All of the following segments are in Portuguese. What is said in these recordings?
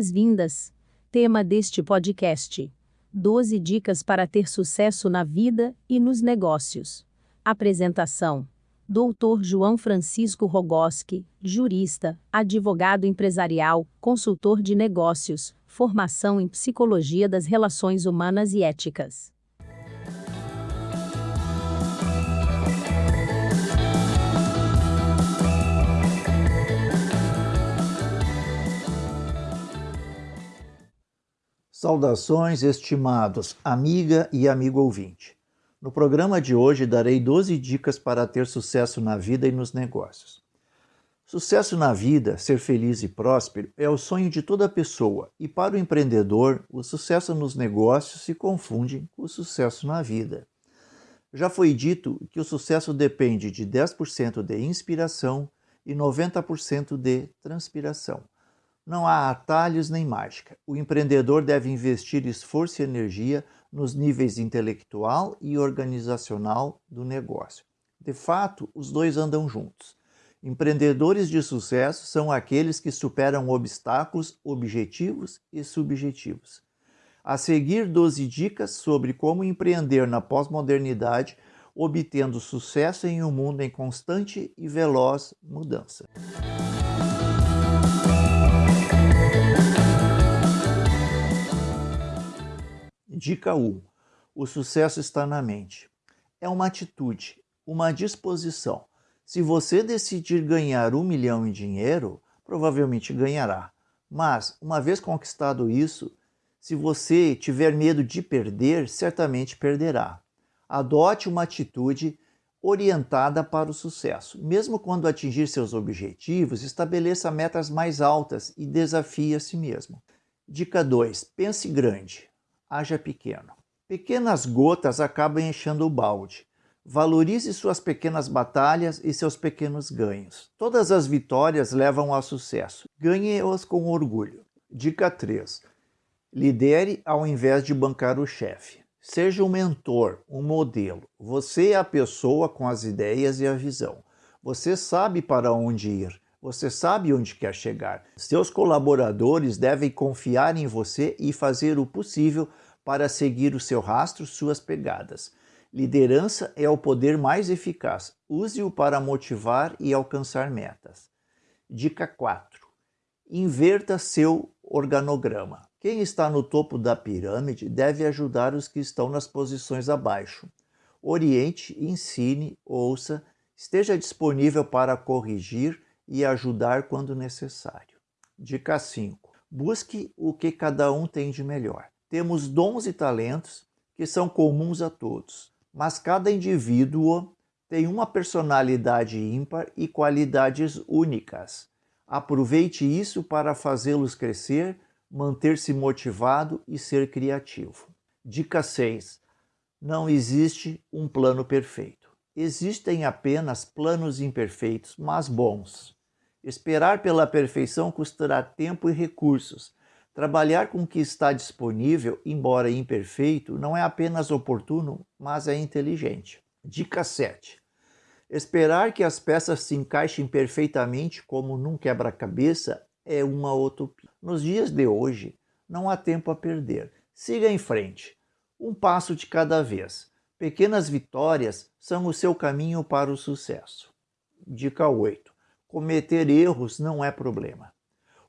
boas-vindas. Tema deste podcast: 12 dicas para ter sucesso na vida e nos negócios. Apresentação: Dr. João Francisco Rogoski, jurista, advogado empresarial, consultor de negócios, formação em psicologia das relações humanas e éticas. Saudações, estimados amiga e amigo ouvinte. No programa de hoje darei 12 dicas para ter sucesso na vida e nos negócios. Sucesso na vida, ser feliz e próspero, é o sonho de toda pessoa, e para o empreendedor, o sucesso nos negócios se confunde com o sucesso na vida. Já foi dito que o sucesso depende de 10% de inspiração e 90% de transpiração. Não há atalhos nem mágica. O empreendedor deve investir esforço e energia nos níveis intelectual e organizacional do negócio. De fato, os dois andam juntos. Empreendedores de sucesso são aqueles que superam obstáculos objetivos e subjetivos. A seguir, 12 dicas sobre como empreender na pós-modernidade, obtendo sucesso em um mundo em constante e veloz mudança. Dica 1. O sucesso está na mente. É uma atitude, uma disposição. Se você decidir ganhar um milhão em dinheiro, provavelmente ganhará. Mas, uma vez conquistado isso, se você tiver medo de perder, certamente perderá. Adote uma atitude orientada para o sucesso. Mesmo quando atingir seus objetivos, estabeleça metas mais altas e desafie a si mesmo. Dica 2. Pense grande haja pequeno. Pequenas gotas acabam enchendo o balde. Valorize suas pequenas batalhas e seus pequenos ganhos. Todas as vitórias levam ao sucesso. Ganhe-os com orgulho. Dica 3. Lidere ao invés de bancar o chefe. Seja um mentor, um modelo. Você é a pessoa com as ideias e a visão. Você sabe para onde ir. Você sabe onde quer chegar. Seus colaboradores devem confiar em você e fazer o possível para seguir o seu rastro, suas pegadas. Liderança é o poder mais eficaz. Use-o para motivar e alcançar metas. Dica 4. Inverta seu organograma. Quem está no topo da pirâmide deve ajudar os que estão nas posições abaixo. Oriente, ensine, ouça, esteja disponível para corrigir e ajudar quando necessário. Dica 5. Busque o que cada um tem de melhor. Temos dons e talentos que são comuns a todos, mas cada indivíduo tem uma personalidade ímpar e qualidades únicas. Aproveite isso para fazê-los crescer, manter-se motivado e ser criativo. Dica 6. Não existe um plano perfeito. Existem apenas planos imperfeitos, mas bons. Esperar pela perfeição custará tempo e recursos. Trabalhar com o que está disponível, embora imperfeito, não é apenas oportuno, mas é inteligente. Dica 7. Esperar que as peças se encaixem perfeitamente como num quebra-cabeça é uma utopia. Nos dias de hoje, não há tempo a perder. Siga em frente, um passo de cada vez. Pequenas vitórias são o seu caminho para o sucesso. Dica 8 cometer erros não é problema.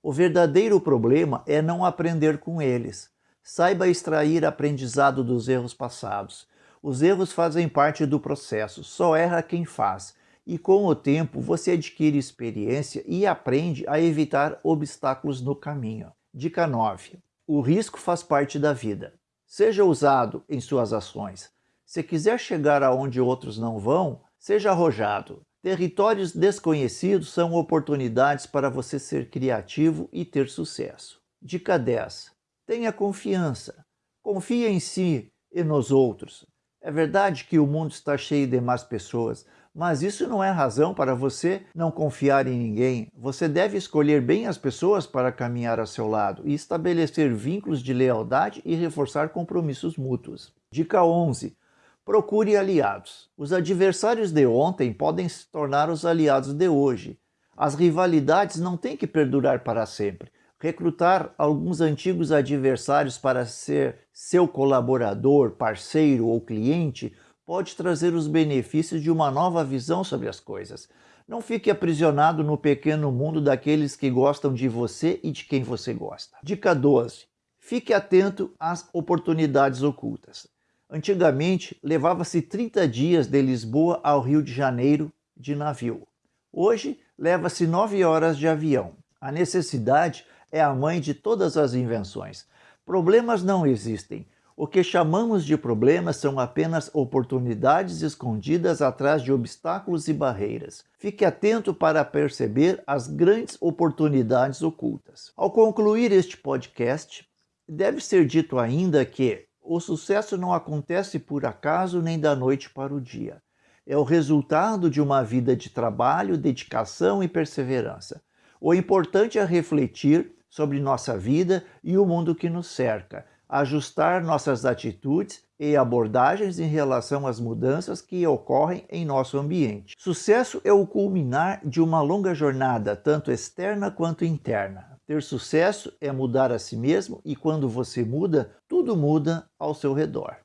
O verdadeiro problema é não aprender com eles. Saiba extrair aprendizado dos erros passados. Os erros fazem parte do processo, só erra quem faz. E com o tempo você adquire experiência e aprende a evitar obstáculos no caminho. Dica 9. O risco faz parte da vida. Seja ousado em suas ações. Se quiser chegar aonde outros não vão, seja arrojado. Territórios desconhecidos são oportunidades para você ser criativo e ter sucesso. Dica 10. Tenha confiança. Confie em si e nos outros. É verdade que o mundo está cheio de más pessoas, mas isso não é razão para você não confiar em ninguém. Você deve escolher bem as pessoas para caminhar a seu lado e estabelecer vínculos de lealdade e reforçar compromissos mútuos. Dica 11. Procure aliados. Os adversários de ontem podem se tornar os aliados de hoje. As rivalidades não têm que perdurar para sempre. Recrutar alguns antigos adversários para ser seu colaborador, parceiro ou cliente pode trazer os benefícios de uma nova visão sobre as coisas. Não fique aprisionado no pequeno mundo daqueles que gostam de você e de quem você gosta. Dica 12. Fique atento às oportunidades ocultas. Antigamente, levava-se 30 dias de Lisboa ao Rio de Janeiro de navio. Hoje, leva-se 9 horas de avião. A necessidade é a mãe de todas as invenções. Problemas não existem. O que chamamos de problemas são apenas oportunidades escondidas atrás de obstáculos e barreiras. Fique atento para perceber as grandes oportunidades ocultas. Ao concluir este podcast, deve ser dito ainda que o sucesso não acontece por acaso nem da noite para o dia. É o resultado de uma vida de trabalho, dedicação e perseverança. O importante é refletir sobre nossa vida e o mundo que nos cerca, ajustar nossas atitudes e abordagens em relação às mudanças que ocorrem em nosso ambiente. Sucesso é o culminar de uma longa jornada, tanto externa quanto interna. Ter sucesso é mudar a si mesmo e quando você muda, tudo muda ao seu redor.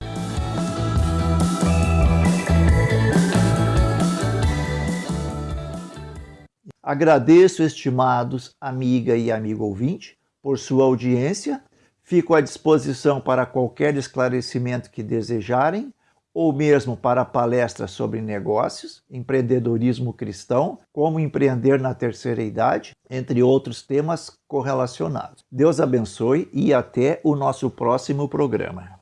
Agradeço, estimados amiga e amigo ouvinte, por sua audiência. Fico à disposição para qualquer esclarecimento que desejarem, ou mesmo para palestras sobre negócios, empreendedorismo cristão, como empreender na terceira idade, entre outros temas correlacionados. Deus abençoe e até o nosso próximo programa.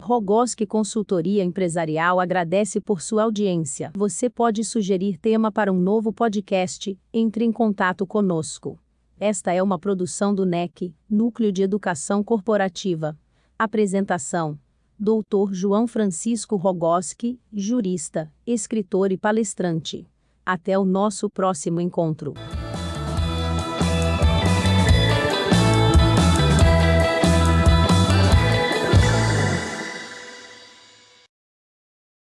Rogoski Consultoria Empresarial agradece por sua audiência. Você pode sugerir tema para um novo podcast? Entre em contato conosco. Esta é uma produção do NEC, Núcleo de Educação Corporativa. Apresentação: Dr. João Francisco Rogoski, jurista, escritor e palestrante. Até o nosso próximo encontro.